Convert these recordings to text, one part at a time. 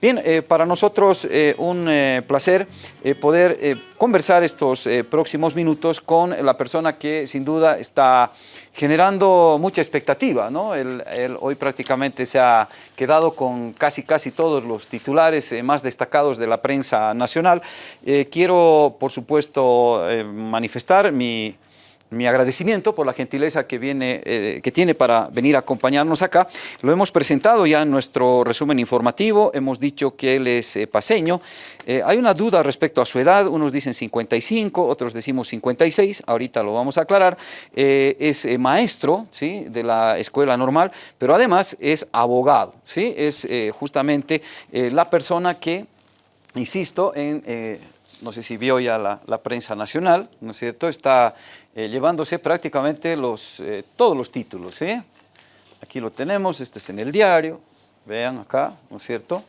Bien, eh, para nosotros eh, un eh, placer poder conversar estos próximos minutos con la persona que sin duda está generando mucha expectativa. ¿no? Él, hoy prácticamente se ha quedado con casi casi todos los titulares más destacados de la prensa nacional. quiero, por supuesto, manifestar mi mi agradecimiento por la gentileza que, viene, eh, que tiene para venir a acompañarnos acá. Lo hemos presentado ya en nuestro resumen informativo, hemos dicho que él es eh, paseño. Eh, hay una duda respecto a su edad, unos dicen 55, otros decimos 56, ahorita lo vamos a aclarar. es maestro ¿sí? de la escuela normal, pero además es abogado, ¿sí? es justamente la persona que, insisto, en no sé si vio ya la, prensa nacional, ¿no es cierto? Está eh, llevándose prácticamente los, eh, todos los títulos, ¿sí? Aquí lo tenemos, este es en el diario, vean acá, ¿no es cierto?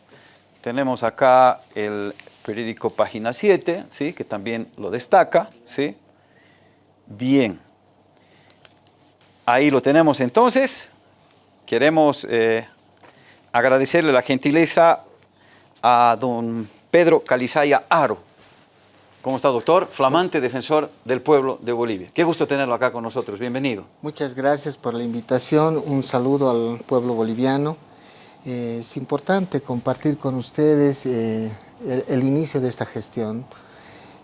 Tenemos acá el periódico Página 7, ¿sí? Que también lo destaca, ¿sí? Bien. Ahí lo tenemos entonces. Queremos eh, agradecerle la gentileza a don Pedro Calizaya Aro, ¿Cómo está, doctor? Flamante defensor del pueblo de Bolivia. Qué gusto tenerlo acá con nosotros. Bienvenido. Muchas gracias por la invitación. Un saludo al pueblo boliviano. Eh, es importante compartir con ustedes eh, el, inicio de esta gestión.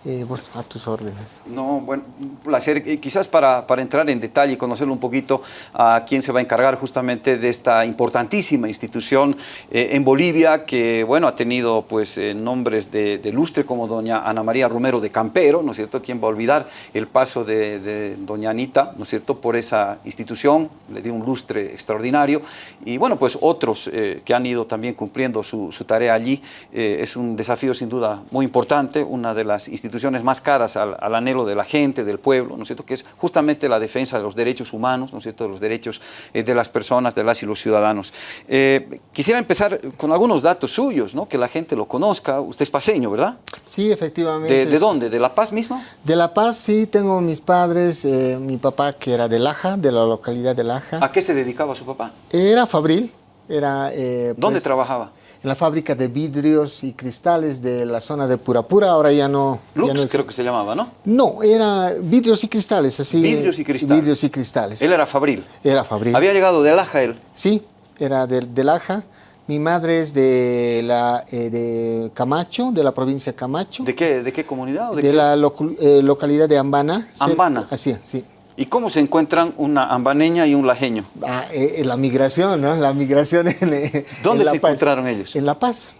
Eh, a tus órdenes. No, bueno, un placer. Quizás para, para, entrar en detalle y conocerlo un poquito a quién se va a encargar justamente de esta importantísima institución eh, en Bolivia que, bueno, ha tenido pues eh, nombres de, lustre como doña Ana María Romero de Campero, ¿no es cierto? ¿Quién va a olvidar el paso de, doña Anita, ¿no es cierto?, por esa institución, le dio un lustre extraordinario. Y bueno, pues otros que han ido también cumpliendo su, su tarea allí. es un desafío sin duda muy importante, una de las instituciones instituciones más caras al, anhelo de la gente, del pueblo, ¿no es cierto?, que es justamente la defensa de los derechos humanos, ¿no es cierto?, de los derechos eh, de las personas, de las y los ciudadanos. Eh, quisiera empezar con algunos datos suyos, ¿no?, que la gente lo conozca. Usted es paseño, ¿verdad? Sí, efectivamente. ¿De, dónde? ¿De La Paz mismo? De La Paz, sí, tengo mis padres, eh, mi papá que era de Laja, de la localidad de Laja. ¿A qué se dedicaba su papá? Era fabril. Era, ¿Dónde pues, trabajaba? en la fábrica de vidrios y cristales de la zona de Purapura, ahora ya no... Lux creo que se llamaba, ¿no? No, era vidrios y cristales, así. Vidrios y cristales. Vidrios y cristales. Él era fabril. Era fabril. ¿Había llegado de Laja él? Sí, era de, de Laja. Mi madre es de, la, eh, de Camacho, de la provincia de Camacho. ¿De qué, de qué comunidad? de, la eh, localidad de Ambana. Ambana. Así, sí. ¿Y cómo se encuentran una ambaneña y un lajeño? Ah, eh, la migración, ¿no? La migración en, ¿Dónde se encontraron ellos? En La Paz.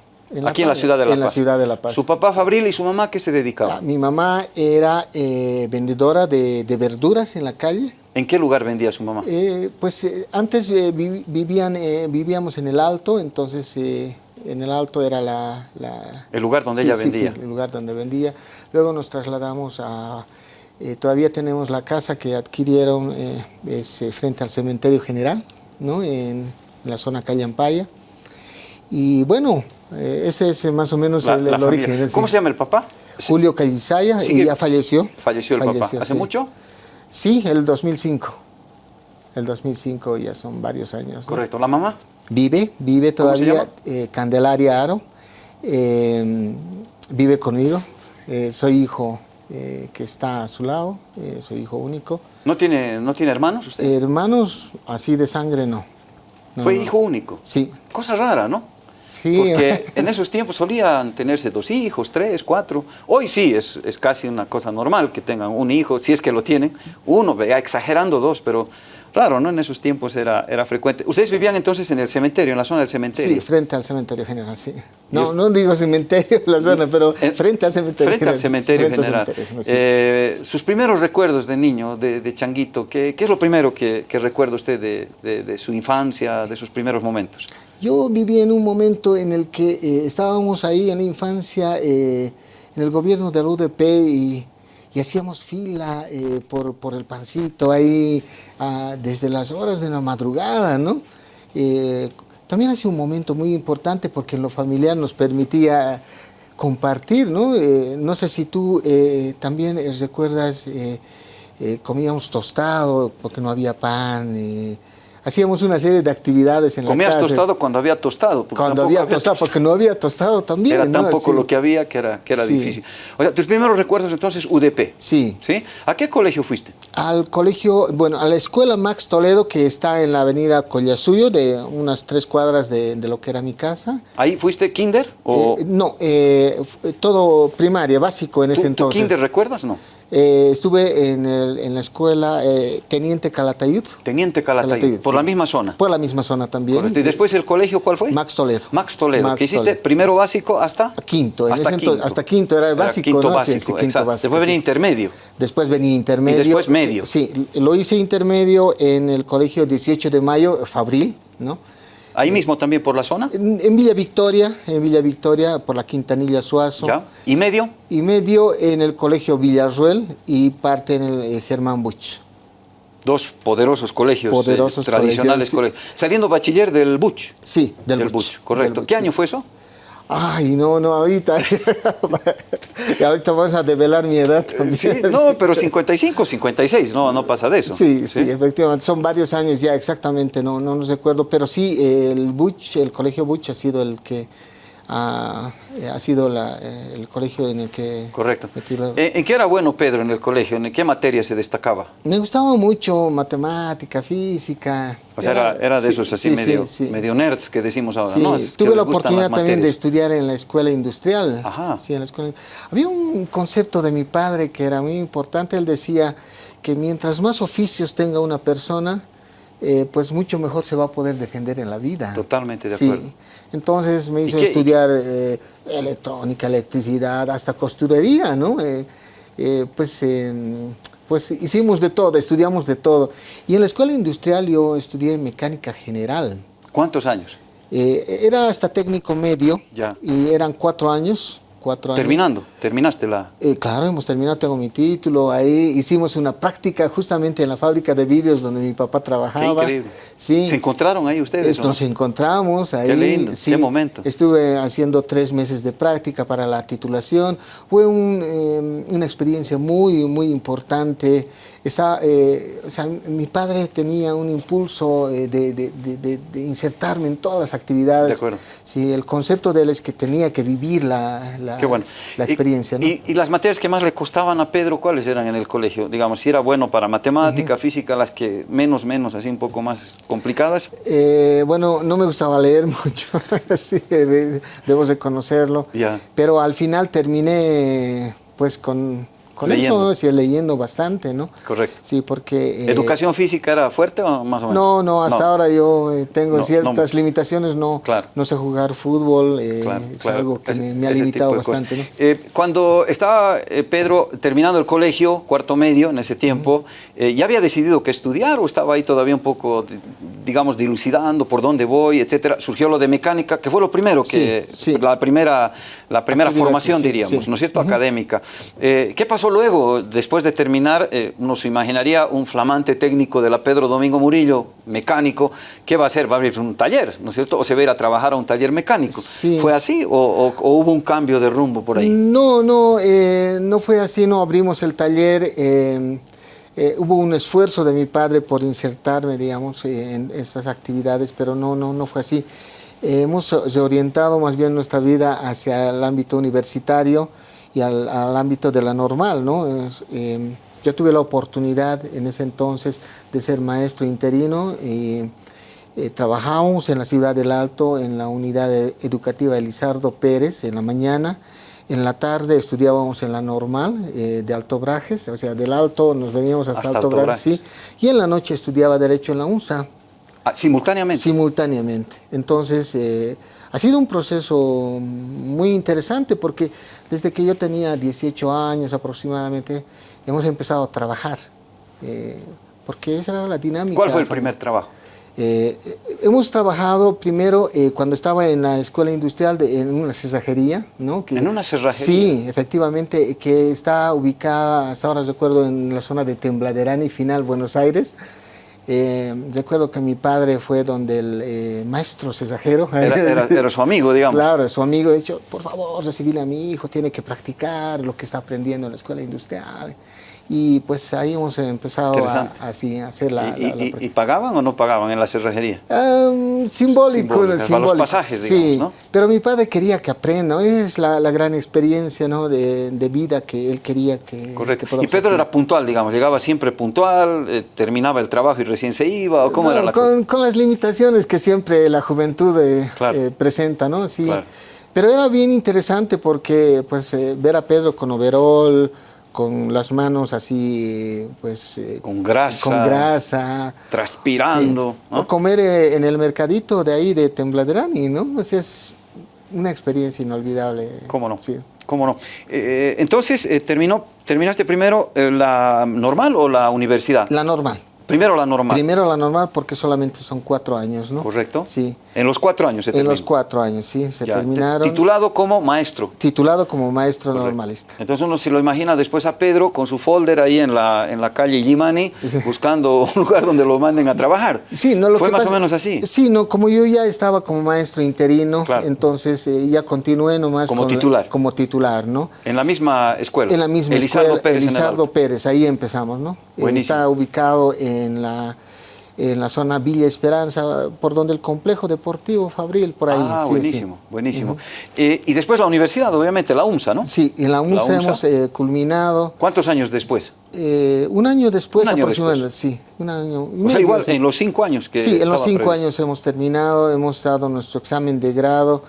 Aquí en la ciudad de La Paz. En la ciudad de La Paz. ¿Su papá Fabril y su mamá qué se dedicaban? Ah, mi mamá era eh, vendedora de, verduras en la calle. ¿En qué lugar vendía su mamá? Eh, pues eh, antes vivían, vivíamos en el Alto, entonces en el Alto era la... el lugar donde ella vendía. Sí, sí, el lugar donde vendía. Luego nos trasladamos a... todavía tenemos la casa que adquirieron es, frente al cementerio general, ¿no? en, en la zona calle Ampaya. Y bueno, eh, ese es más o menos el, origen. ¿Cómo se llama el papá? Julio Calizaya, y ya falleció. Falleció el papá. ¿Hace mucho? Sí, el 2005. El 2005 ya son varios años. Correcto. ¿La mamá? Vive, vive todavía. Eh, Candelaria Aro. Eh, vive conmigo. soy hijo que está a su lado. soy hijo único. ¿No tiene, ¿no tiene hermanos usted? hermanos así de sangre no. ¿Fue hijo único? Sí. Cosa rara, ¿no? Porque en esos tiempos solían tenerse dos hijos, tres, cuatro. Hoy sí, es, es, casi una cosa normal que tengan un hijo, si es que lo tienen. Uno, exagerando dos, pero raro, ¿no? En esos tiempos era, era frecuente. ¿Ustedes vivían entonces en el cementerio, en la zona del cementerio? Sí, frente al cementerio general, sí. No, no digo cementerio la zona, pero frente al cementerio Frente al cementerio general. Eh, sus primeros recuerdos de niño, de, changuito, ¿qué, ¿qué, es lo primero que, que recuerda usted de, de, de su infancia, de sus primeros momentos? Yo viví en un momento en el que eh, estábamos ahí en la infancia eh, en el gobierno de la UDP y, hacíamos fila eh, por, por, el pancito ahí ah, desde las horas de la madrugada, ¿no? también ha sido un momento muy importante porque lo familiar nos permitía compartir, ¿no? no sé si tú también recuerdas, comíamos tostado porque no había pan, hacíamos una serie de actividades en ¿Comías la casa. tostado cuando había tostado? Cuando había tostado, porque no había tostado también. Era tan poco lo que había que era, que era difícil. O sea, tus primeros recuerdos entonces UDP. Sí. ¿Sí? ¿A qué colegio fuiste? Al colegio, bueno, a la escuela Max Toledo, que está en la avenida Collasuyo, de unas tres cuadras de, de lo que era mi casa. ¿Ahí fuiste kinder? O... Eh, no, eh, todo primaria, básico en ese ¿Tú, entonces. ¿Tú kinder recuerdas? No. Eh, estuve en, el, en, la escuela eh, Teniente Calatayud. Teniente Calatayud, Calatayud por sí. la misma zona. Por la misma zona también. Correcto. ¿Y después el colegio cuál fue? Max Toledo. Max Toledo. Max ¿Qué hiciste? Toledo. ¿Primero básico hasta? Quinto. Hasta, quinto. hasta quinto era básico. Era quinto ¿no? básico, sí, sí, quinto básico Después venía intermedio. Después venía intermedio. Y después medio. Sí, lo hice intermedio en el colegio 18 de mayo, Fabril, ¿no? ¿Ahí mismo también por la zona? En, en, Villa Victoria, en Villa Victoria, por la Quintanilla Suazo. ¿Ya? ¿Y medio? Y medio en el colegio Villarruel y parte en el eh, Germán Buch. Dos poderosos colegios poderosos eh, tradicionales colegios, colegios. Saliendo bachiller del Buch. Sí, del, del Buch. Buch. Correcto. Del ¿Qué año fue eso? Ay, no, no, ahorita. y ahorita vamos a develar mi edad también. Sí, no, pero 55, 56, no, no pasa de eso. Sí, sí, sí, efectivamente. Son varios años ya, exactamente, no, no nos recuerdo. Pero sí, el Buch, el colegio Buch ha sido el que. Ha, ha sido la, el colegio en el que... Correcto. ¿En qué era bueno Pedro en el colegio? ¿En qué materia se destacaba? Me gustaba mucho matemática, física. O sea, era, era de esos así sí, medio, sí, medio nerds que decimos ahora, ¿no? Es tuve la oportunidad también de estudiar en la escuela industrial. Ajá. Sí, en la escuela. Había un concepto de mi padre que era muy importante. Él decía que mientras más oficios tenga una persona, eh, pues mucho mejor se va a poder defender en la vida. Totalmente de sí. acuerdo. Entonces me hizo estudiar eh, electrónica, electricidad, hasta costurería, ¿no? Eh, eh, pues, eh, pues hicimos de todo, estudiamos de todo. Y en la escuela industrial yo estudié mecánica general. ¿Cuántos años? Eh, era hasta técnico medio Ya. y eran cuatro años. Cuatro años. Terminando, terminaste la... Eh, claro, hemos terminado, tengo mi título, ahí hicimos una práctica justamente en la fábrica de vidrios donde mi papá Qué trabajaba. increíble. Sí. ¿Se encontraron ahí ustedes? Esto no? nos encontramos ahí. lindo, sí. qué momento. Estuve haciendo tres meses de práctica para la titulación. Fue un, eh, una experiencia muy, muy importante. Esa, eh, o sea, mi padre tenía un impulso eh, de, de- de- de- de insertarme en todas las actividades. De acuerdo. Sí, el concepto de él es que tenía que vivir la, la, Qué bueno. la Y- experiencia. ¿no? y, y las materias que más le costaban a Pedro, cuáles eran en el colegio? Digamos, si era bueno para matemática, física, las que menos, menos, así un poco más complicadas. Eh, bueno, no me gustaba leer mucho, sí, de- debo reconocerlo. Ya. Pero al final terminé pues con, con Leyendo. eso, sí, leyendo bastante, ¿no? Correcto. Sí, porque... eh, ¿Educación física era fuerte o más o menos? No, no, hasta ahora yo eh, tengo No, ciertas no. limitaciones, no, Claro. no sé jugar fútbol, eh, Claro, es claro. algo que me, me ha limitado bastante, ¿no? Cuando estaba Pedro terminando el colegio, cuarto medio, en ese tiempo, ¿ya había decidido qué estudiar o estaba ahí todavía un poco, di- digamos, dilucidando por dónde voy, etcétera? Surgió lo de mecánica, que fue lo primero que, Sí, sí. la primera, la primera Actividad, formación, diríamos. ¿no es cierto? Académica. ¿Qué pasó luego, después de terminar? eh, uno se imaginaría un flamante técnico de la Pedro Domingo Murillo, mecánico, ¿qué va a hacer? Va a abrir un taller, ¿no es cierto? O se va a ir a trabajar a un taller mecánico. Sí. ¿Fue así o, o- o hubo un cambio de rumbo por ahí? No, no, eh, no fue así, no abrimos el taller. eh, eh, hubo un esfuerzo de mi padre por insertarme, digamos, en estas actividades, pero no, no, no fue así. Hemos reorientado más bien nuestra vida hacia el ámbito universitario y al, al ámbito de la normal, ¿no? Es, eh, yo tuve la oportunidad en ese entonces de ser maestro interino y eh, trabajamos en la ciudad del Alto en la unidad e- educativa Elizardo Pérez en la mañana. En la tarde estudiábamos en la normal eh, de Alto Brajes, o sea, del Alto nos veníamos hasta, Hasta Alto, Alto Brajes, sí. Y en la noche estudiaba Derecho en la UNSA, Ah, simultáneamente. simultáneamente. Entonces, eh, ha sido un proceso muy interesante porque desde que yo tenía 18 años aproximadamente, hemos empezado a trabajar, eh, porque esa era la dinámica. ¿Cuál fue el primer trabajo? Eh, eh, hemos trabajado primero eh, cuando estaba en la escuela industrial de- en una cerrajería, ¿no? Que- ¿En una cerrajería? Sí, efectivamente, que está ubicada, hasta ahora recuerdo, en la zona de Tembladerani y Final, Buenos Aires. Eh, recuerdo que mi padre fue donde el eh, maestro cerrajero. Era, era- era su amigo, digamos. Claro, su amigo ha dicho, por favor, recibirle a mi hijo, tiene que practicar lo que está aprendiendo en la escuela industrial. Y pues ahí hemos empezado a, así, a hacer la... ¿Y, y, pagaban o no pagaban en la cerrajería? simbólico, simbólico. los pasajes, sí, pero mi padre quería que aprenda, es la, la gran experiencia ¿no? de, de, vida que él quería que... Correcto. y Pedro era puntual, digamos, llegaba siempre puntual, eh, terminaba el trabajo y recién se iba, ¿o cómo era la con, cosa? Con las limitaciones que siempre la juventud eh, eh, presenta, ¿no? Sí. Pero era bien interesante porque pues ver a Pedro con overol, con las manos así, pues... Eh, con grasa. Con grasa. Transpirando. O comer eh, en el mercadito de ahí de Tembladerani, ¿no? Pues es una experiencia inolvidable. ¿Cómo no? Sí. ¿Cómo no? Eh, entonces, terminó, ¿terminaste primero la normal o la universidad? La normal. Primero la normal. Primero la normal porque solamente son cuatro años, ¿no? Correcto. Sí. En los cuatro años se En los cuatro años, sí, se terminaron. Titulado como maestro. Titulado como maestro normalista. Entonces uno se lo imagina después a Pedro con su folder ahí en la, en la calle Yimani, buscando un lugar donde lo manden a trabajar. Sí, no lo Fue más o menos así. Sí, no, como yo ya estaba como maestro interino, entonces eh, ya continué nomás. Como titular. como titular, ¿no? En la misma escuela. En la misma Elizardo escuela. Pérez Elizardo Pérez, ahí empezamos, ¿no? Buenísimo. Está ubicado en la en la zona Villa Esperanza, por donde el complejo deportivo Fabril, por ahí. Ah, buenísimo, buenísimo. Eh, y después la universidad, obviamente, la UMSA, ¿no? Sí, en la UMSA, hemos eh, culminado. ¿Cuántos años después? Eh, un año después aproximadamente, sí. Un año, o sea, igual, en los cinco años que Sí, en los cinco años hemos terminado, hemos dado nuestro examen de grado.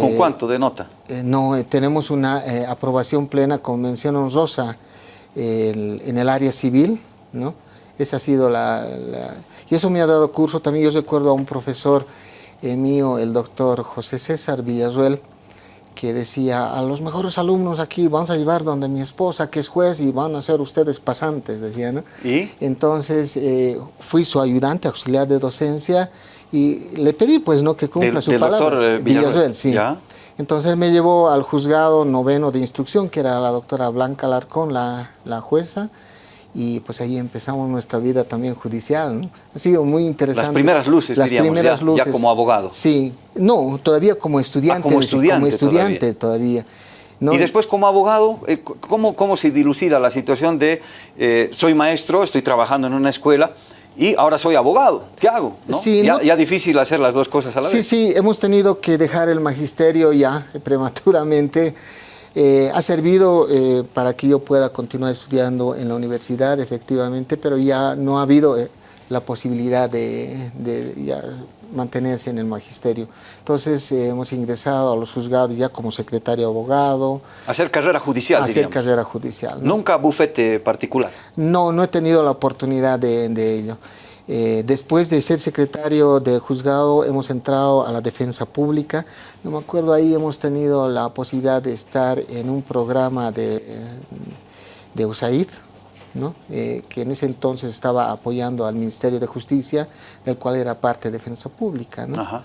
¿Con cuánto de nota? no, tenemos una aprobación plena con mención honrosa en el área civil, ¿no? Esa ha sido la, Y eso me ha dado curso. También yo recuerdo a un profesor eh, mío, el doctor José César Villarruel, que decía, a los mejores alumnos aquí vamos a llevar donde mi esposa, que es juez, y van a ser ustedes pasantes, decía, ¿no? ¿Y? Entonces eh, fui su ayudante, auxiliar de docencia, y le pedí, pues, ¿no? Que cumpla su palabra. Doctor eh, Villarruel, sí. Entonces me llevó al juzgado noveno de instrucción, que era la doctora Blanca Larcón, la, la jueza, y pues ahí empezamos nuestra vida también judicial, ¿no? Ha sido muy interesante. Las primeras luces, Las diríamos, primeras ya, luces. ya como abogado. Sí, no, todavía como estudiante. Ah, como estudiante Como estudiante todavía. ¿no? Y después como abogado, eh, ¿cómo, cómo se dilucida la situación de eh, soy maestro, estoy trabajando en una escuela, y ahora soy abogado, ¿qué hago? ¿no? Sí, ya, no, ya, difícil hacer las dos cosas a la sí, vez. Sí, sí, hemos tenido que dejar el magisterio ya prematuramente. Eh, ha servido eh, para que yo pueda continuar estudiando en la universidad, efectivamente, pero ya no ha habido eh, la posibilidad de, de ya mantenerse en el magisterio. Entonces hemos ingresado a los juzgados ya como secretario abogado. Hacer carrera judicial, Hacer diríamos. carrera judicial. ¿no? ¿Nunca bufete particular? No, no he tenido la oportunidad de, de ello. Eh, después de ser secretario de juzgado hemos entrado a la defensa pública. Yo me acuerdo ahí hemos tenido la posibilidad de estar en un programa de, de USAID, ¿no? Eh, que en ese entonces estaba apoyando al Ministerio de Justicia, del cual era parte de defensa pública. ¿no?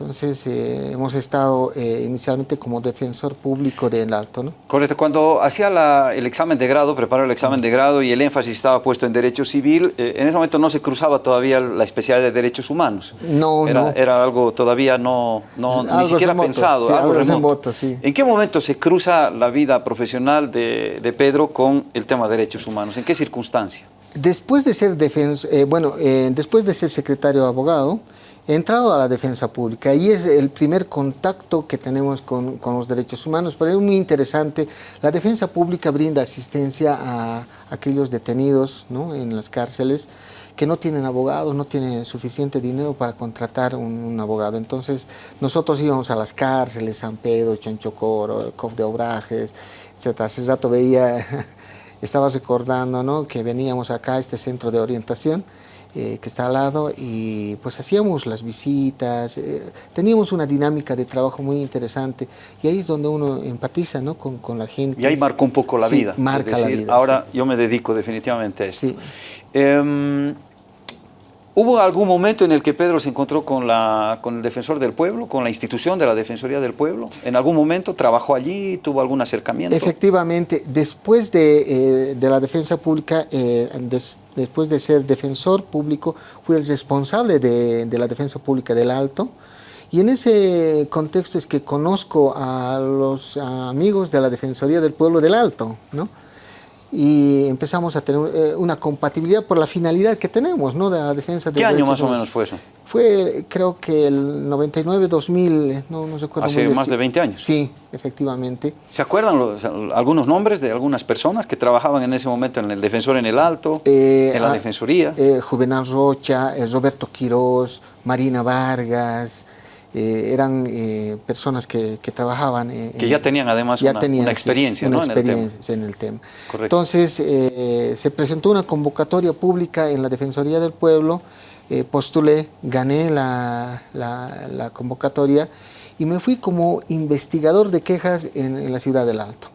Entonces eh, hemos estado eh, inicialmente como defensor público del Alto. ¿no? Correcto. Cuando hacía la, el examen de grado, preparó el examen de grado y el énfasis estaba puesto en derecho civil, eh, en ese momento no se cruzaba todavía la especialidad de derechos humanos. No, era, no. Era algo todavía no, no Algo ni siquiera remoto, pensado. sí, algo remoto. remoto, sí. ¿En qué momento se cruza la vida profesional de, de Pedro con el tema de derechos humanos? ¿En qué circunstancia? Después de ser defensa, eh, bueno, eh, después de ser secretario abogado, entrado a la defensa pública y es el primer contacto que tenemos con, los derechos humanos, pero es muy interesante. La defensa pública brinda asistencia a aquellos detenidos ¿no? en las cárceles que no tienen abogados, no tienen suficiente dinero para contratar un, abogado. Entonces, nosotros íbamos a las cárceles, San Pedro, Chonchocoro, COF de Obrajes, etc. Hace rato veía, estaba recordando ¿no? que veníamos acá a este centro de orientación eh, que está al lado y pues hacíamos las visitas, eh, teníamos una dinámica de trabajo muy interesante y ahí es donde uno empatiza ¿no? con, con la gente. Y ahí marcó un poco la sí, vida. marca decir, la vida. Ahora sí. yo me dedico definitivamente a esto. Sí. Eh, ¿Hubo algún momento en el que Pedro se encontró con, la, con el defensor del pueblo, con la institución de la Defensoría del Pueblo? ¿En algún momento trabajó allí, tuvo algún acercamiento? Efectivamente, después de, eh, de la defensa pública, eh, des, después de ser defensor público, fui el responsable de, de, la defensa pública del Alto. Y en ese contexto es que conozco a los amigos de la Defensoría del Pueblo del Alto, ¿no? Y empezamos a tener eh, una compatibilidad por la finalidad que tenemos, ¿no? De la defensa de ¿Qué año más o menos fue eso? Fue, creo que el 99, 2000, no, no se acuerda Hace más de 20 años. Sí, efectivamente. ¿Se acuerdan algunos nombres de algunas personas que trabajaban en ese momento en el Defensor en el Alto, Eh, en la ah, Defensoría? eh, Juvenal Rocha, Roberto Quirós, Marina Vargas, eh, eran eh, personas que, que trabajaban. eh, Que ya tenían además una- una sí, experiencia, una ¿no? en el tema. experiencia en el tema. Correcto. Entonces, eh, se presentó una convocatoria pública en la Defensoría del Pueblo, eh, postulé, gané la, la- la convocatoria y me fui como investigador de quejas en, en la ciudad del Alto.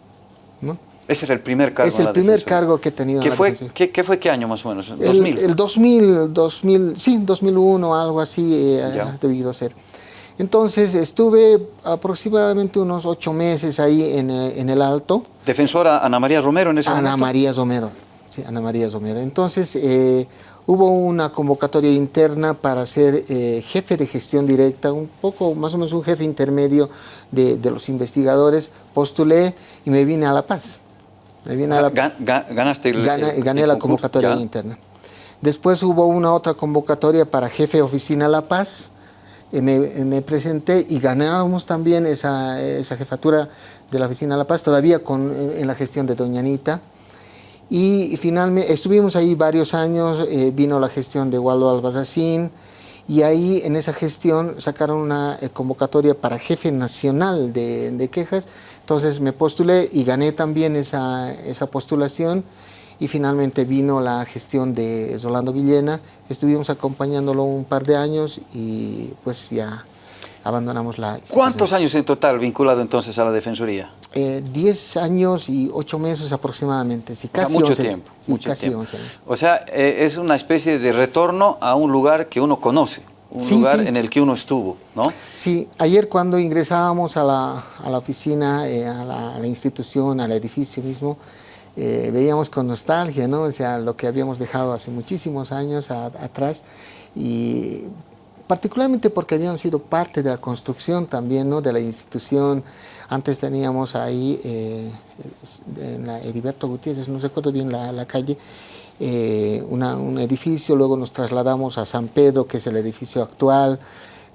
¿no? Ese era el primer cargo es el primer Defensoría. cargo que he tenido ¿Qué en la fue, qué, qué fue qué año más o menos? El, 2000. el 2000, 2000, sí, 2001, algo así eh, Ya. ha debido ser. Entonces estuve aproximadamente unos ocho meses ahí en, eh, en el Alto. Defensora Ana María Romero en ese Ana momento. María Romero. Sí, Ana María Romero. Entonces eh, hubo una convocatoria interna para ser eh, jefe de gestión directa, un poco más o menos un jefe intermedio de, de los investigadores. Postulé y me vine a La Paz. Me vine a La Paz. Ga- ga- ganaste el, Gana- el- gané el la convocatoria ya. interna. Después hubo una otra convocatoria para jefe de oficina La Paz. Eh, me, me presenté y ganamos también esa, esa jefatura de la oficina La Paz, todavía con, en, en la gestión de Doña Anita. Y finalmente estuvimos ahí varios años, eh, vino la gestión de Waldo Albazacín y ahí en esa gestión sacaron una eh, convocatoria para jefe nacional de, de quejas, entonces me postulé y gané también esa, esa postulación y finalmente vino la gestión de Rolando Villena, estuvimos acompañándolo un par de años y pues ya abandonamos la institución. ¿Cuántos años en total vinculado entonces a la Defensoría? Eh, 10 años y 8 meses aproximadamente, sí, O sea, casi mucho 11 tiempo. Sí, mucho casi tiempo. 11 años. O sea, eh, es una especie de retorno a un lugar que uno conoce, un Sí, lugar sí. en el que uno estuvo, ¿no? Sí, ayer cuando ingresábamos a la, a la oficina, eh, a, la, a la institución, al edificio mismo, eh, veíamos con nostalgia, ¿no? O sea, lo que habíamos dejado hace muchísimos años atrás y particularmente porque habían sido parte de la construcción también, ¿no? De la institución. Antes teníamos ahí, eh, en la Heriberto Gutiérrez, no recuerdo bien la, calle, eh, un edificio, luego nos trasladamos a San Pedro, que es el edificio actual,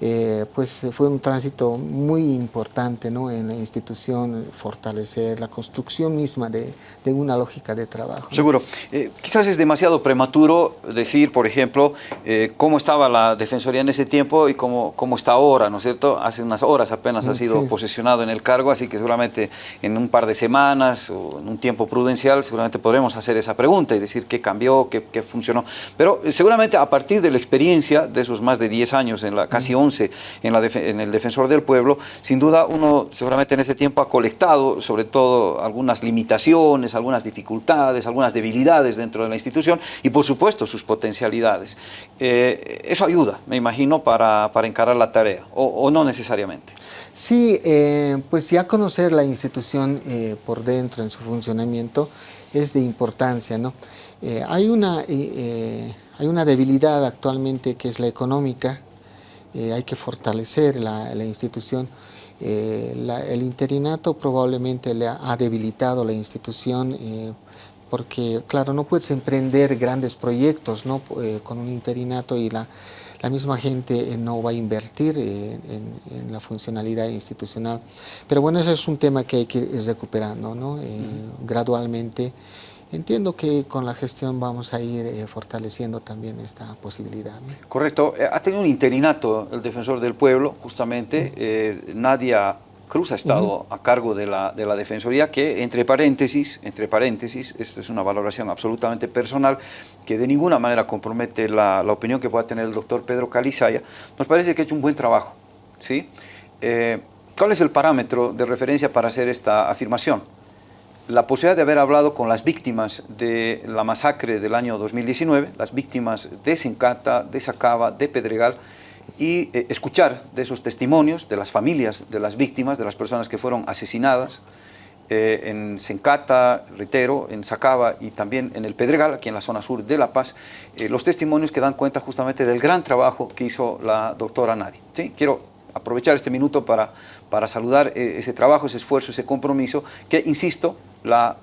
eh, pues fue un tránsito muy importante ¿no? en la institución, fortalecer la construcción misma de, de una lógica de trabajo. ¿no? Seguro. Eh, quizás es demasiado prematuro decir, por ejemplo, eh, cómo estaba la Defensoría en ese tiempo y cómo, cómo está ahora, ¿no es cierto? Hace unas horas apenas ha Mm, sido sí. posesionado en el cargo, así que seguramente en un par de semanas o en un tiempo prudencial seguramente podremos hacer esa pregunta y decir qué cambió, qué, qué funcionó. Pero seguramente a partir de la experiencia de esos más de 10 años, en la, casi 11 en, el Defensor del Pueblo, sin duda uno seguramente en ese tiempo ha colectado sobre todo algunas limitaciones, algunas dificultades, algunas debilidades dentro de la institución y por supuesto sus potencialidades. Eh, eso ayuda, me imagino, para, para encarar la tarea, o, no necesariamente. Sí, eh, pues ya conocer la institución eh, por dentro en su funcionamiento es de importancia, ¿no? Hay, una, hay una debilidad actualmente que es la económica, eh, hay que fortalecer la, la institución. Eh, la- el interinato probablemente le ha, ha debilitado la institución eh, porque, claro, no puedes emprender grandes proyectos ¿no? Eh, con un interinato y la, la misma gente eh, no va a invertir eh, en, en la funcionalidad institucional. Pero bueno, ese es un tema que hay que ir recuperando ¿no? Eh, gradualmente. Entiendo que con la gestión vamos a ir eh, fortaleciendo también esta posibilidad. ¿no? Correcto. Eh, Ha tenido un interinato el defensor del pueblo, justamente. Eh, Nadia Cruz ha estado a cargo de la, de la Defensoría, que entre paréntesis, entre paréntesis, esta es una valoración absolutamente personal, que de ninguna manera compromete la, la opinión que pueda tener el doctor Pedro Calizaya, nos parece que ha hecho un buen trabajo. ¿sí? Eh, ¿Cuál es el parámetro de referencia para hacer esta afirmación? La posibilidad de haber hablado con las víctimas de la masacre del año 2019, las víctimas de Sencata, de Sacaba, de Pedregal, y eh, escuchar de esos testimonios de las familias de las víctimas, de las personas que fueron asesinadas eh, en Sencata, reitero, en Sacaba y también en el Pedregal, aquí en la zona sur de La Paz, eh, los testimonios que dan cuenta justamente del gran trabajo que hizo la doctora Nadie. ¿sí? Quiero aprovechar este minuto para, para saludar eh, ese trabajo, ese esfuerzo, ese compromiso, que, insisto, la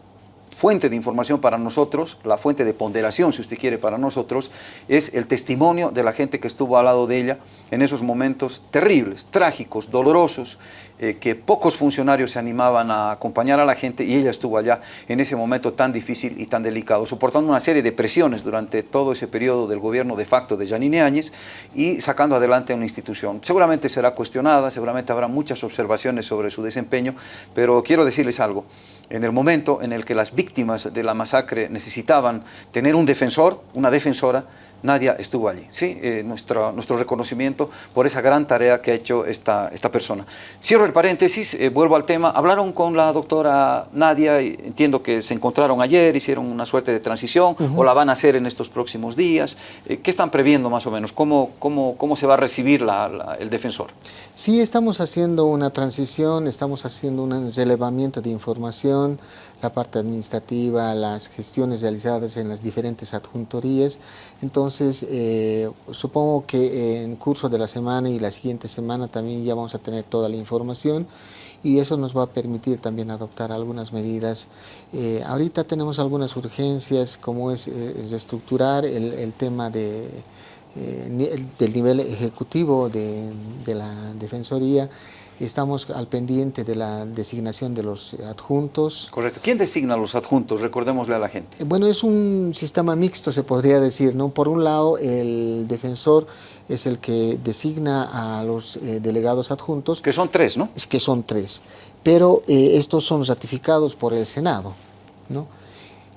fuente de información para nosotros, la fuente de ponderación, si usted quiere, para nosotros, es el testimonio de la gente que estuvo al lado de ella en esos momentos terribles, trágicos, dolorosos, eh, que pocos funcionarios se animaban a acompañar a la gente y ella estuvo allá en ese momento tan difícil y tan delicado, soportando una serie de presiones durante todo ese periodo del gobierno de facto de Janine Áñez y sacando adelante una institución. Seguramente será cuestionada, seguramente habrá muchas observaciones sobre su desempeño, pero quiero decirles algo, en el momento en el que las víctimas de la masacre necesitaban tener un defensor, una defensora, Nadia estuvo allí. ¿sí? Eh, nuestro, nuestro reconocimiento por esa gran tarea que ha hecho esta, esta persona. Cierro el paréntesis, eh, vuelvo al tema. Hablaron con la doctora Nadia, y entiendo que se encontraron ayer, hicieron una suerte de transición, o la van a hacer en estos próximos días. Eh, ¿Qué están previendo más o menos? ¿Cómo, cómo, cómo se va a recibir la, el defensor? Sí, estamos haciendo una transición, estamos haciendo un relevamiento de información, la parte administrativa, las gestiones realizadas en las diferentes adjuntorías. Entonces, eh, supongo que en curso de la semana y la siguiente semana también ya vamos a tener toda la información y eso nos va a permitir también adoptar algunas medidas. Eh, ahorita tenemos algunas urgencias como es eh, reestructurar el, tema de, del nivel ejecutivo de la Defensoría, Estamos al pendiente de la designación de los adjuntos. Correcto. ¿Quién designa los adjuntos? Recordémosle a la gente. Eh, bueno, es un sistema mixto, se podría decir. ¿no? Por un lado, el defensor es el que designa a los eh, delegados adjuntos. Que son tres, ¿no? Es que son tres. Pero eh, estos son ratificados por el Senado. ¿no?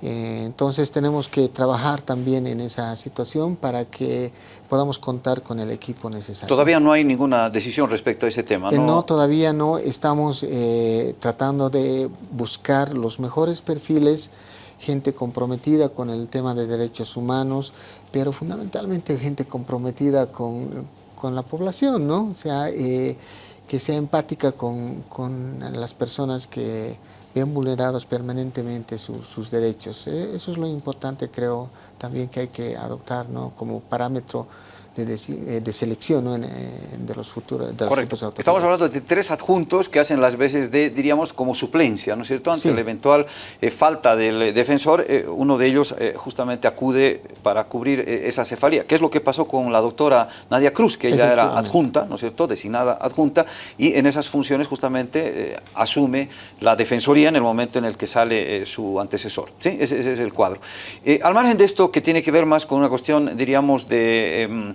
Eh, entonces tenemos que trabajar también en esa situación para que podamos contar con el equipo necesario. Todavía no hay ninguna decisión respecto a ese tema, eh, ¿no? no, todavía no. Estamos eh, tratando de buscar los mejores perfiles, gente comprometida con el tema de derechos humanos, pero fundamentalmente gente comprometida con, con la población, ¿no? O sea, que sea empática con, con las personas que ven vulnerados permanentemente sus derechos. Eh, eso es lo importante, creo, también que hay que adoptar ¿no? como parámetro de, eh, de, selección ¿no? en, de los futuros de Correcto. Estamos hablando de tres adjuntos que hacen las veces de, diríamos, como suplencia, ¿no es cierto? Ante la eventual eh, falta del eh, defensor, uno de ellos justamente acude para cubrir esa cefalía. ¿Qué es lo que pasó con la doctora Nadia Cruz, que ella era adjunta, ¿no es cierto?, designada adjunta, y en esas funciones justamente asume la defensoría en el momento en el que sale su antecesor. ¿sí? Ese, ese, es el cuadro. al margen de esto, que tiene que ver más con una cuestión, diríamos, de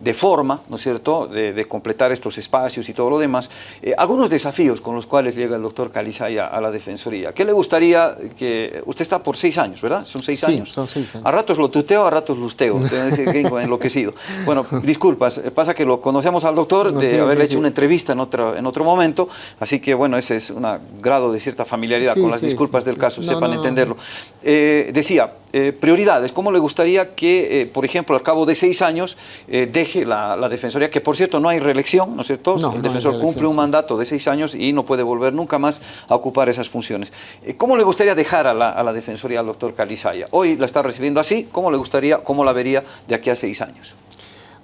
de forma, ¿no es cierto?, de, completar estos espacios y todo lo demás, eh, algunos desafíos con los cuales llega el doctor Calizaya a la Defensoría. ¿Qué le gustaría que... Usted está por seis años, ¿verdad? Son seis sí, años. son seis años. A ratos lo tuteo, a ratos lusteo. enloquecido. Bueno, disculpas, eh, pasa que lo conocemos al doctor de sí, haberle sí, hecho una entrevista en otro, en otro momento, así que bueno, ese es un grado de cierta familiaridad con las disculpas del caso, no, sepan no, entenderlo. Eh, decía, eh, prioridades, ¿cómo le gustaría que, por ejemplo, al cabo de seis años eh, la, la, Defensoría, que por cierto no hay reelección, ¿no es cierto? No, el defensor cumple un mandato de seis años y no puede volver nunca más a ocupar esas funciones. ¿Cómo le gustaría dejar a la, a la Defensoría al doctor Calizaya? Hoy la está recibiendo así, ¿cómo le gustaría, cómo la vería de aquí a seis años?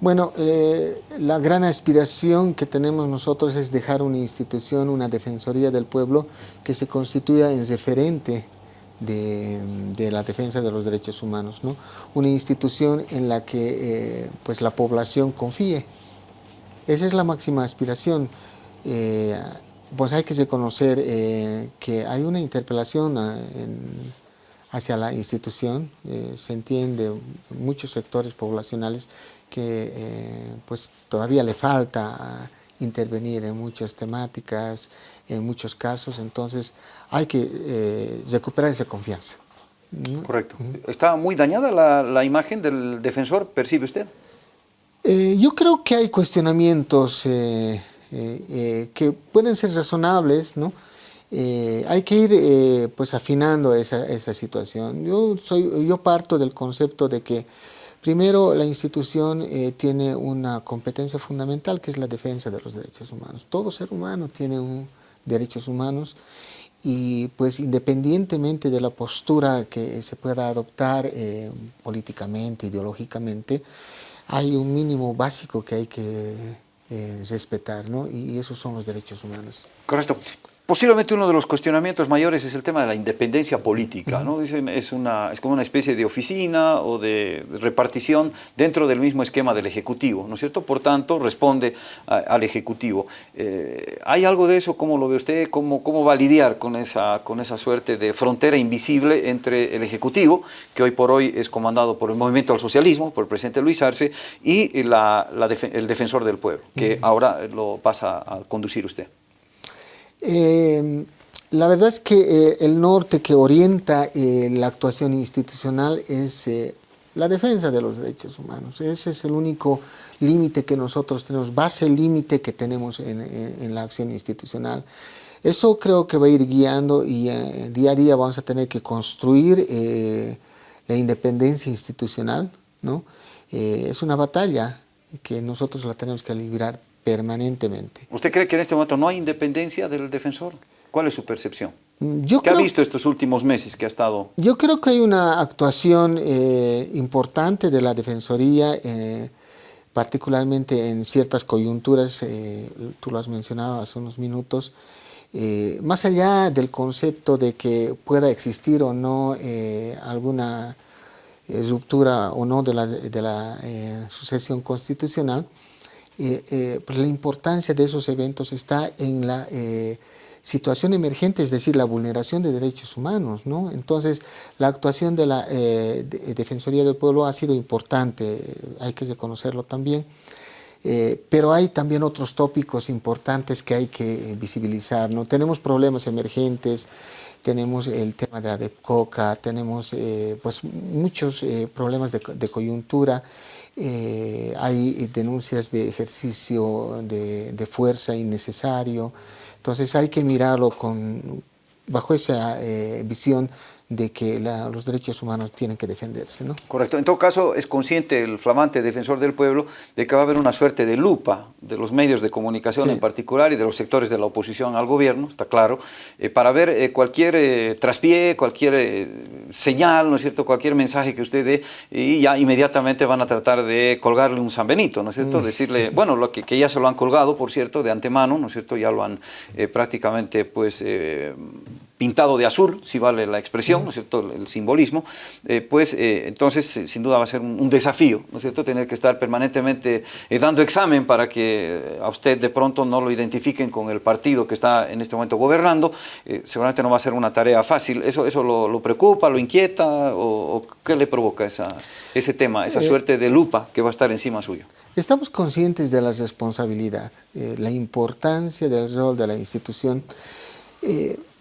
Bueno, eh, la gran aspiración que tenemos nosotros es dejar una institución, una Defensoría del Pueblo que se constituya en referente de, la defensa de los derechos humanos, ¿no? una institución en la que eh, pues la población confíe. Esa es la máxima aspiración. Eh, pues hay que reconocer eh, que hay una interpelación a, en, hacia la institución, se entiende muchos sectores poblacionales que pues todavía le falta intervenir en muchas temáticas, en muchos casos, entonces hay que eh, recuperar esa confianza. Correcto. ¿Está muy dañada la, la imagen del defensor, percibe usted? Eh, yo creo que hay cuestionamientos eh, eh que pueden ser razonables, ¿no? hay que ir pues afinando esa, esa situación. Yo, soy, yo parto del concepto de que Primero, la institución eh, tiene una competencia fundamental que es la defensa de los derechos humanos. Todo ser humano tiene un, derechos humanos y pues independientemente de la postura que se pueda adoptar eh, políticamente, ideológicamente, hay un mínimo básico que hay que eh, respetar, ¿no? Y, y, esos son los derechos humanos. Correcto. Posiblemente uno de los cuestionamientos mayores es el tema de la independencia política, ¿no? Dicen, es, una, es como una especie de oficina o de repartición dentro del mismo esquema del Ejecutivo, ¿no es cierto? Por tanto, responde al Ejecutivo. Eh, ¿Hay algo de eso? ¿Cómo lo ve usted? ¿Cómo, ¿Cómo va a lidiar con esa, con esa suerte de frontera invisible entre el Ejecutivo, que hoy por hoy es comandado por el Movimiento al Socialismo, por el presidente Luis Arce, y la, el Defensor del Pueblo, que ahora lo pasa a conducir usted? Eh, la verdad es que eh, el norte que orienta eh, la actuación institucional es eh, la defensa de los derechos humanos. Ese es el único límite que nosotros tenemos, base límite que tenemos en, en, la acción institucional. Eso creo que va a ir guiando y día a día vamos a tener que construir la independencia institucional. ¿no? es una batalla que nosotros la tenemos que librar permanentemente. ¿Usted cree que en este momento no hay independencia del defensor? ¿Cuál es su percepción? Mm, yo ¿Qué ha visto estos últimos meses que ha estado? Yo creo que hay una actuación eh, importante de la Defensoría, eh, particularmente en ciertas coyunturas, eh, tú lo has mencionado hace unos minutos, más allá del concepto de que pueda existir o no alguna ruptura o no de la, de la sucesión constitucional, eh, eh, pues la importancia de esos eventos está en la eh, situación emergente, es decir, la vulneración de derechos humanos. ¿no? Entonces, la actuación de la Defensoría del Pueblo ha sido importante, hay que reconocerlo también. pero hay también otros tópicos importantes que hay que visibilizar. ¿no? Tenemos problemas emergentes, tenemos el tema de ADEPCOCA, tenemos pues, muchos problemas de, de coyuntura eh, hay denuncias de ejercicio de, de, fuerza innecesario, entonces hay que mirarlo con, bajo esa eh, visión de que los derechos humanos tienen que defenderse. ¿no? Correcto. En todo caso, es consciente el flamante defensor del pueblo de que va a haber una suerte de lupa de los medios de comunicación en particular y de los sectores de la oposición al gobierno, está claro, eh, para ver eh, cualquier eh, traspié, cualquier señal, ¿no es cierto?, cualquier mensaje que usted dé y ya inmediatamente van a tratar de colgarle un San Benito, ¿no es cierto?, mm. decirle, bueno, lo que, que, ya se lo han colgado, por cierto, de antemano, ¿no es cierto?, ya lo han prácticamente, pues, pintado de azul, si vale la expresión, ¿no es cierto?, el simbolismo, eh, pues eh, entonces eh, sin duda va a ser un, desafío, ¿no es cierto?, tener que estar permanentemente dando examen para que a usted de pronto no lo identifiquen con el partido que está en este momento gobernando, seguramente no va a ser una tarea fácil, ¿eso, eso lo, preocupa, lo inquieta o, qué le provoca esa, ese tema, esa suerte de lupa que va a estar encima suyo? Estamos conscientes de la responsabilidad, la importancia del rol de la institución,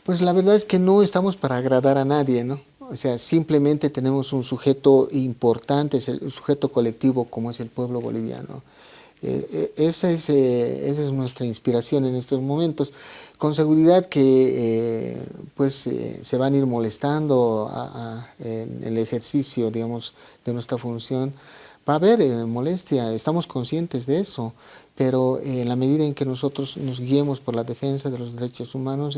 pues la verdad es que no estamos para agradar a nadie, ¿no? O sea, simplemente tenemos un sujeto importante, es el sujeto colectivo como es el pueblo boliviano. Eh, eh, esa, es, eh, esa, es, nuestra inspiración en estos momentos. Con seguridad que pues, se van a ir molestando en el ejercicio digamos, de nuestra función. Va a haber molestia, estamos conscientes de eso, pero en la medida en que nosotros nos guiemos por la defensa de los derechos humanos,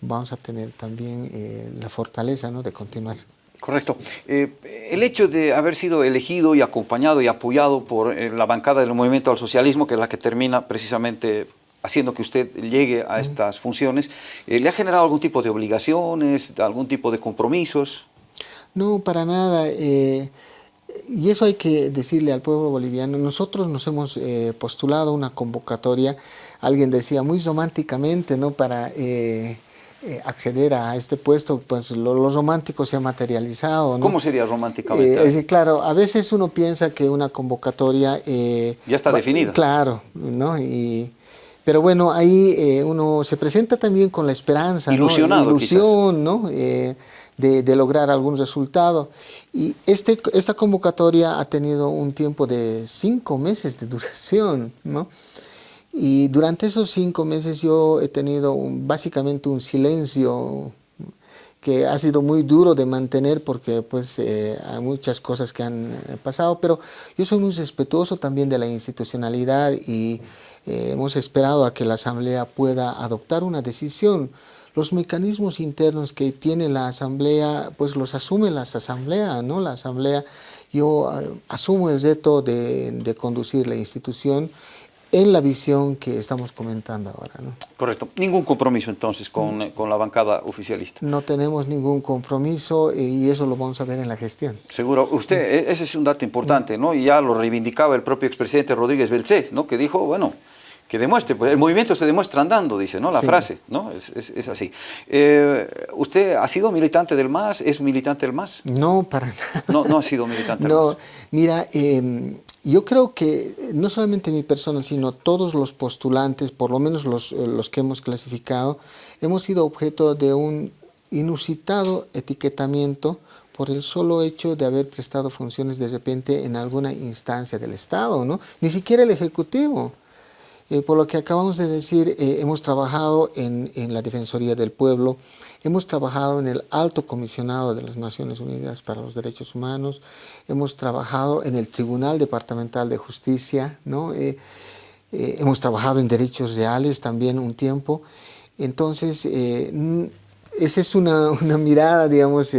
vamos a tener también eh, la fortaleza ¿no? de continuar. Correcto. Eh, el hecho de haber sido elegido y acompañado y apoyado por eh, la bancada del movimiento al socialismo, que es la que termina precisamente haciendo que usted llegue a estas funciones, ¿le ha generado algún tipo de obligaciones, algún tipo de compromisos? No, para nada. y eso hay que decirle al pueblo boliviano. Nosotros nos hemos postulado una convocatoria, alguien decía muy románticamente, ¿no? Para eh, acceder a este puesto, pues lo, romántico se ha materializado. ¿Cómo sería románticamente? Eh, claro, a veces uno piensa que una convocatoria... Eh, ya está definida. Claro, ¿no? Y, pero bueno, ahí uno se presenta también con la esperanza, Ilusionado, ilusión, ¿no? De, de, lograr algún resultado. Y este, esta convocatoria ha tenido un tiempo de cinco meses de duración, ¿no? Y durante esos cinco meses yo he tenido básicamente un silencio que ha sido muy duro de mantener porque pues eh, hay muchas cosas que han eh, pasado, pero yo soy muy respetuoso también de la institucionalidad y eh, hemos esperado a que la Asamblea pueda adoptar una decisión. Los mecanismos internos que tiene la Asamblea, pues los asume la Asamblea, ¿no? La Asamblea, yo asumo el reto de, de conducir la institución en la visión que estamos comentando ahora. ¿no? Correcto. Ningún compromiso entonces con, mm. con, la bancada oficialista. No tenemos ningún compromiso y eso lo vamos a ver en la gestión. Seguro. Usted, e, ese es un dato importante, ¿no? Y ya lo reivindicaba el propio expresidente Rodríguez Belcé, ¿no? Que dijo, bueno, que demuestre, pues el movimiento se demuestra andando, dice, ¿no? La frase, ¿no? Es, es, así. Eh, ¿Usted ha sido militante del MAS? ¿Es militante del MAS? No, para nada. No, no ha sido militante del no, Mira, eh, yo creo que no solamente mi persona, sino todos los postulantes, por lo menos los, eh, los que hemos clasificado, hemos sido objeto de un inusitado etiquetamiento por el solo hecho de haber prestado funciones de repente en alguna instancia del Estado, ¿no? Ni siquiera el Ejecutivo. Eh, por lo que acabamos de decir, eh, hemos trabajado en, la Defensoría del Pueblo, hemos trabajado en el Alto Comisionado de las Naciones Unidas para los Derechos Humanos, hemos trabajado en el Tribunal Departamental de Justicia, ¿no? Eh, hemos trabajado en derechos reales también un tiempo. Entonces, esa es una, una mirada, digamos,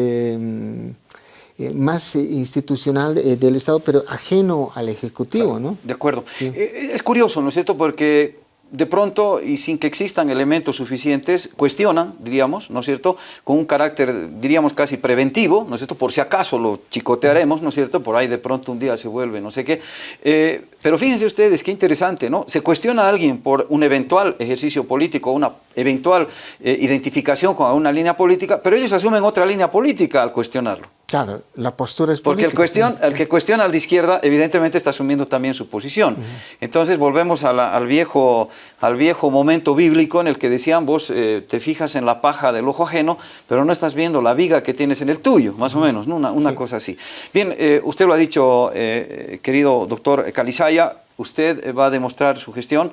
eh, más eh, institucional eh, del Estado, pero ajeno al Ejecutivo, ¿no? De acuerdo. Es curioso, ¿no es cierto? Porque de pronto y sin que existan elementos suficientes, cuestionan, diríamos, ¿no es cierto?, con un carácter, diríamos, casi preventivo, ¿no es cierto?, por si acaso lo chicotearemos, ¿no es cierto?, por ahí de pronto un día se vuelve, no sé qué. Eh, pero fíjense ustedes, qué interesante, ¿no? Se cuestiona a alguien por un eventual ejercicio político, una eventual eh, identificación con una línea política, pero ellos asumen otra línea política al cuestionarlo. Claro, la postura es política. Porque el, el que cuestiona al de izquierda, evidentemente está asumiendo también su posición. Entonces volvemos al, viejo, al viejo momento bíblico en el que decían, vos eh, te fijas en la paja del ojo ajeno, pero no estás viendo la viga que tienes en el tuyo, más o menos, ¿no? una, cosa así. Bien, eh, usted lo ha dicho, eh, querido doctor Calizaya, usted va a demostrar su gestión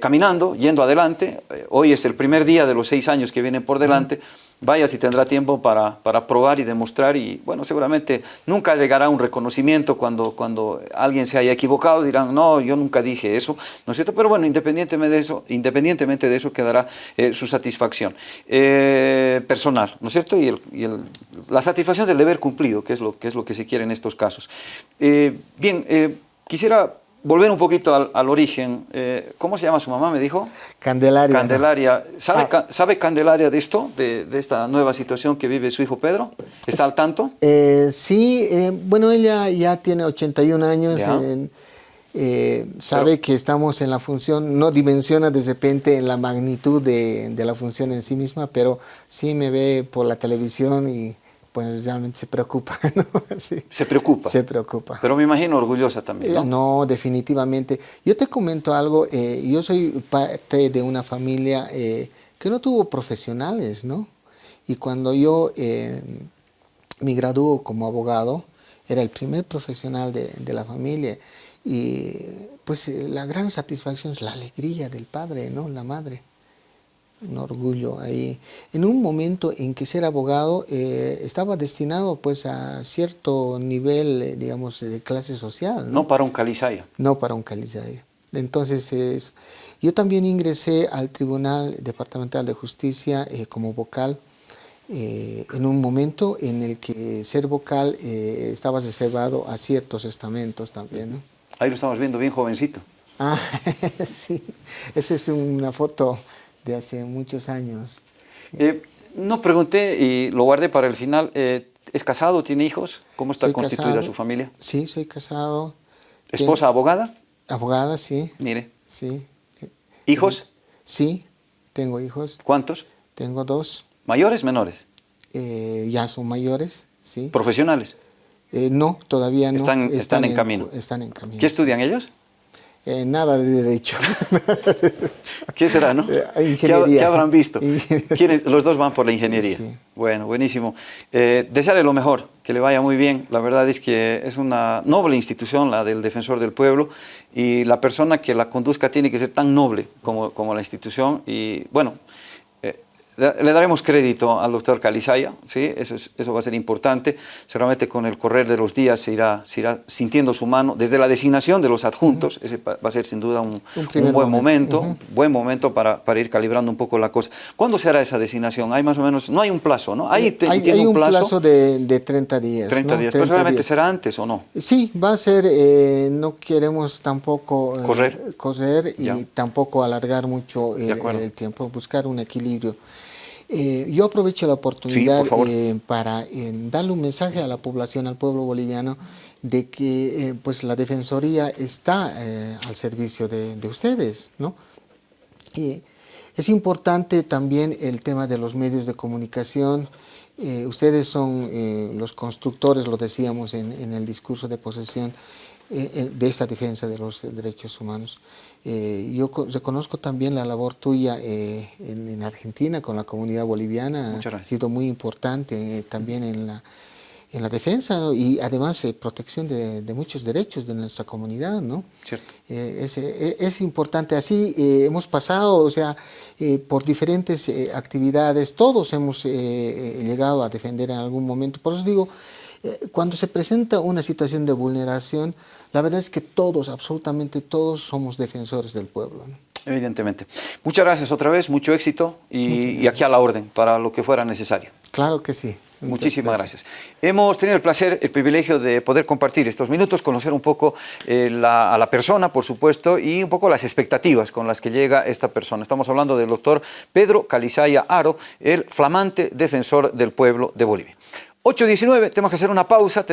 caminando, yendo adelante. hoy es el primer día de los seis años que vienen por delante vaya si tendrá tiempo para, para, probar y demostrar y bueno, seguramente nunca llegará un reconocimiento cuando, cuando alguien se haya equivocado, dirán, no, yo nunca dije eso, ¿no es cierto? Pero bueno, independientemente de eso, independientemente de eso quedará eh, su satisfacción eh, personal, ¿no es cierto? Y, el, y el, la satisfacción del deber cumplido, que es lo que, es lo que se quiere en estos casos. Eh, bien, quisiera volver un poquito al, origen, eh, ¿cómo se llama su mamá, me dijo? Candelaria. Candelaria. ¿Sabe, ah. ¿sabe Candelaria de esto, de, esta nueva situación que vive su hijo Pedro? ¿Está al tanto? Eh, sí, eh, bueno, ella ya tiene 81 años, sabe que estamos en la función, no dimensiona de repente en la magnitud de, de la función en sí misma, pero sí me ve por la televisión y pues realmente se preocupa, ¿no? Se preocupa. Se preocupa. Pero me imagino orgullosa también, ¿no? no, definitivamente. Yo te comento algo, eh, yo soy parte de una familia eh, que no tuvo profesionales, ¿no? Y cuando yo eh, me graduó como abogado, era el primer profesional de, de la familia. Y pues la gran satisfacción es la alegría del padre, ¿no? La madre un orgullo ahí. En un momento en que ser abogado eh, estaba destinado pues a cierto nivel, eh, digamos, de clase social. No, para un calizaya. No para un calizaya. Entonces, yo también ingresé al Tribunal Departamental de Justicia eh, como vocal en un momento en el que ser vocal estaba reservado a ciertos estamentos también. ¿no? Ahí lo estamos viendo bien jovencito. Ah, sí. Esa es una foto de hace muchos años. Eh, no pregunté y lo guardé para el final. Eh, ¿Es casado? ¿Tiene hijos? ¿Cómo está constituida su familia? Sí, soy casado. ¿Esposa abogada? Abogada, sí. Mire. Sí. ¿Hijos? Sí, tengo hijos. ¿Cuántos? Tengo dos. ¿Mayores, menores? Eh, ya son mayores, sí. ¿Profesionales? no, todavía no. Están, están, en, camino. Están en camino. ¿Qué estudian ellos? Eh, nada de derecho. ¿Qué será, no? Eh, ingeniería. ¿Qué, habrán visto? Los dos van por la ingeniería. Bueno, buenísimo. Eh, desearle lo mejor, que le vaya muy bien. La verdad es que es una noble institución, la del Defensor del Pueblo, y la persona que la conduzca tiene que ser tan noble como, como la institución. Y bueno, Le daremos crédito al doctor Calizaya, ¿sí? eso, es, eso va a ser importante. Seguramente con el correr de los días se irá, se irá sintiendo su mano. Desde la designación de los adjuntos, ese va a ser sin duda un, un, buen momento, buen momento para, para, ir calibrando un poco la cosa. ¿Cuándo se hará esa designación? Hay más o menos, no hay un plazo, ¿no? Hay, hay, un, plazo, de, de, 30 días. 30 días, pero seguramente será antes o no. Sí, va a ser, eh, no queremos tampoco eh, correr, correr y tampoco alargar mucho el, el tiempo, buscar un equilibrio. Eh, yo aprovecho la oportunidad eh, para eh, darle un mensaje a la población, al pueblo boliviano, de que pues la Defensoría está al servicio de, ustedes. ¿no? Y es importante también el tema de los medios de comunicación. ustedes son los constructores, lo decíamos en, en el discurso de posesión, de esta defensa de los derechos humanos. Eh, yo reconozco también la labor tuya eh, en, Argentina con la comunidad boliviana, ha sido muy importante eh, también en la, en la defensa y además protección de, muchos derechos de nuestra comunidad, ¿no? Es, es, importante, así hemos pasado, o sea, por diferentes actividades, todos hemos llegado a defender en algún momento, por eso digo, eh, cuando se presenta una situación de vulneración, la verdad es que todos, absolutamente todos, somos defensores del pueblo. Evidentemente. Muchas gracias otra vez, mucho éxito y, aquí a la orden para lo que fuera necesario. Claro que sí. Muchísimas gracias. Hemos tenido el placer, el privilegio de poder compartir estos minutos, conocer un poco eh, a la persona, por supuesto, y un poco las expectativas con las que llega esta persona. Estamos hablando del doctor Pedro Calizaya Aro, el flamante defensor del pueblo de Bolivia. 8.19, tenemos que hacer una pausa.